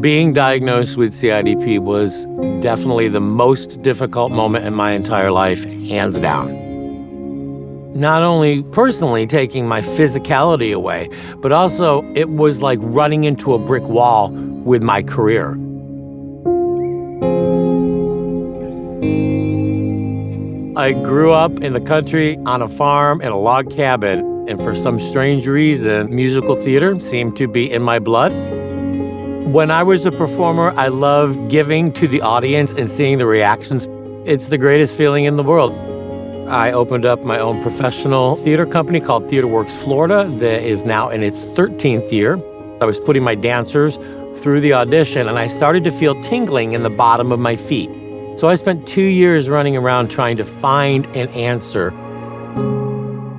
Being diagnosed with CIDP was definitely the most difficult moment in my entire life, hands down. Not only personally taking my physicality away, but also it was like running into a brick wall with my career. I grew up in the country on a farm in a log cabin, and for some strange reason, musical theater seemed to be in my blood. When I was a performer, I loved giving to the audience and seeing the reactions. It's the greatest feeling in the world. I opened up my own professional theater company called TheaterWorks Florida that is now in its 13th year. I was putting my dancers through the audition and I started to feel tingling in the bottom of my feet. So I spent two years running around trying to find an answer.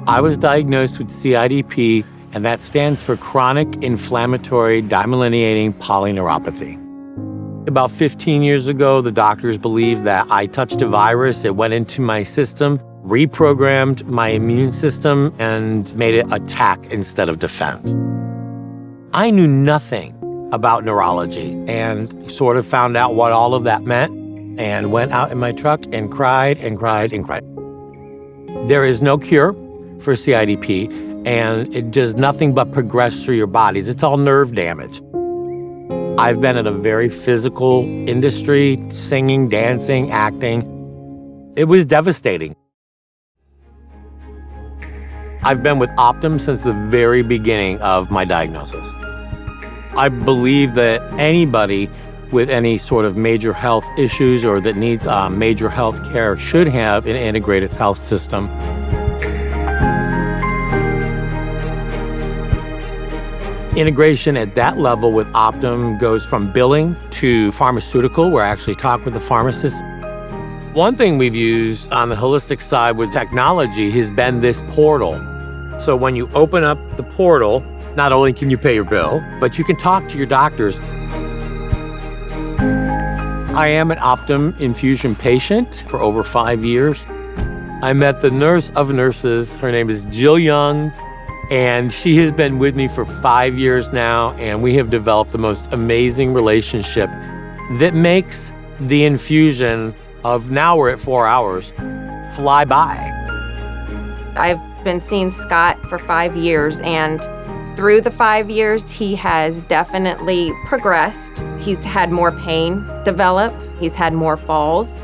I was diagnosed with CIDP and that stands for chronic inflammatory demyelinating polyneuropathy. About 15 years ago, the doctors believed that I touched a virus, it went into my system, reprogrammed my immune system, and made it attack instead of defend. I knew nothing about neurology and sort of found out what all of that meant and went out in my truck and cried and cried and cried. There is no cure for CIDP, and it does nothing but progress through your bodies. It's all nerve damage. I've been in a very physical industry, singing, dancing, acting. It was devastating. I've been with Optum since the very beginning of my diagnosis. I believe that anybody with any sort of major health issues or that needs uh, major health care should have an integrated health system. Integration at that level with Optum goes from billing to pharmaceutical, where I actually talk with the pharmacist. One thing we've used on the holistic side with technology has been this portal. So when you open up the portal, not only can you pay your bill, but you can talk to your doctors. I am an Optum infusion patient for over five years. I met the nurse of nurses. Her name is Jill Young. And she has been with me for five years now, and we have developed the most amazing relationship that makes the infusion of now we're at four hours fly by. I've been seeing Scott for five years, and through the five years, he has definitely progressed. He's had more pain develop, he's had more falls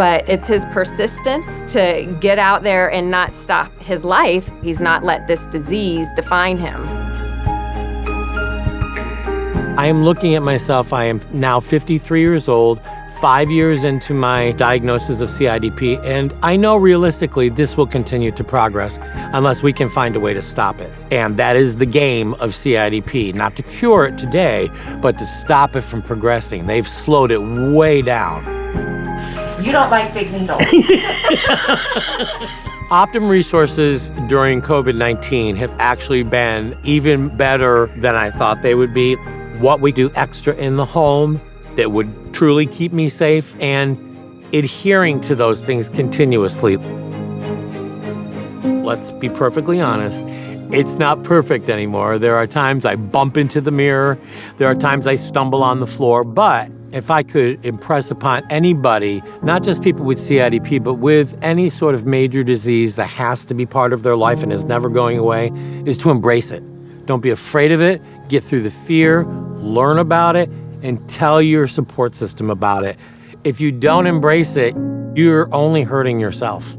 but it's his persistence to get out there and not stop his life. He's not let this disease define him. I am looking at myself. I am now 53 years old, five years into my diagnosis of CIDP, and I know realistically this will continue to progress unless we can find a way to stop it. And that is the game of CIDP, not to cure it today, but to stop it from progressing. They've slowed it way down. You don't like big needles. Optum resources during COVID 19 have actually been even better than I thought they would be. What we do extra in the home that would truly keep me safe and adhering to those things continuously. Let's be perfectly honest. It's not perfect anymore. There are times I bump into the mirror. There are times I stumble on the floor, but if I could impress upon anybody, not just people with CIDP, but with any sort of major disease that has to be part of their life and is never going away, is to embrace it. Don't be afraid of it. Get through the fear, learn about it, and tell your support system about it. If you don't embrace it, you're only hurting yourself.